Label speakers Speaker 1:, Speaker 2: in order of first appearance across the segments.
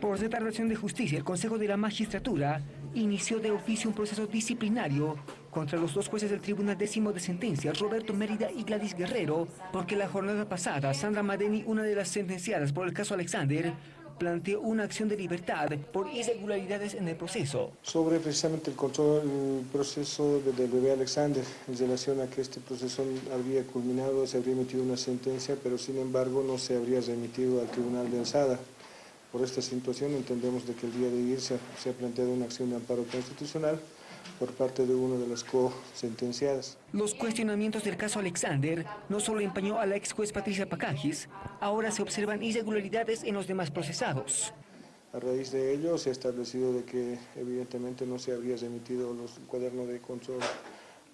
Speaker 1: Por determinación de justicia, el Consejo de la Magistratura inició de oficio un proceso disciplinario contra los dos jueces del Tribunal Décimo de Sentencia, Roberto Mérida y Gladys Guerrero, porque la jornada pasada, Sandra Madeni, una de las sentenciadas por el caso Alexander, planteó una acción de libertad por irregularidades en el proceso.
Speaker 2: Sobre precisamente el, control, el proceso del bebé Alexander, en relación a que este proceso habría culminado, se habría emitido una sentencia, pero sin embargo no se habría remitido al Tribunal de Alzada. Por esta situación entendemos de que el día de ayer se, se ha planteado una acción de amparo constitucional por parte de una de las co-sentenciadas.
Speaker 1: Los cuestionamientos del caso Alexander no solo empañó a la ex juez Patricia Pacajis, ahora se observan irregularidades en los demás procesados.
Speaker 2: A raíz de ello se ha establecido de que evidentemente no se habría remitido los cuadernos de control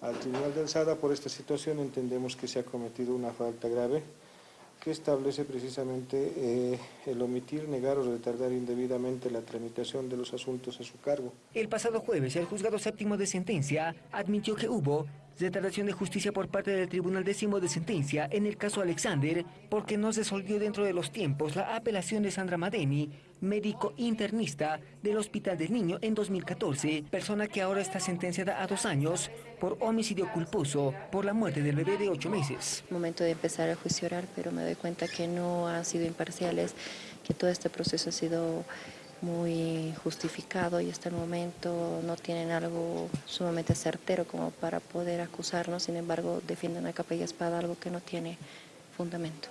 Speaker 2: al Tribunal de Alzada. Por esta situación entendemos que se ha cometido una falta grave que establece precisamente eh, el omitir, negar o retardar indebidamente la tramitación de los asuntos a su cargo.
Speaker 1: El pasado jueves, el juzgado séptimo de sentencia admitió que hubo retardación de justicia por parte del Tribunal Décimo de Sentencia en el caso Alexander porque no se resolvió dentro de los tiempos la apelación de Sandra Madeni, médico internista del Hospital del Niño en 2014, persona que ahora está sentenciada a dos años por homicidio culposo por la muerte del bebé de ocho meses.
Speaker 3: Momento de empezar a juicio oral, pero me doy cuenta que no han sido imparciales, que todo este proceso ha sido muy justificado y hasta el momento no tienen algo sumamente certero como para poder acusarnos, sin embargo defienden a capa y espada algo que no tiene fundamento.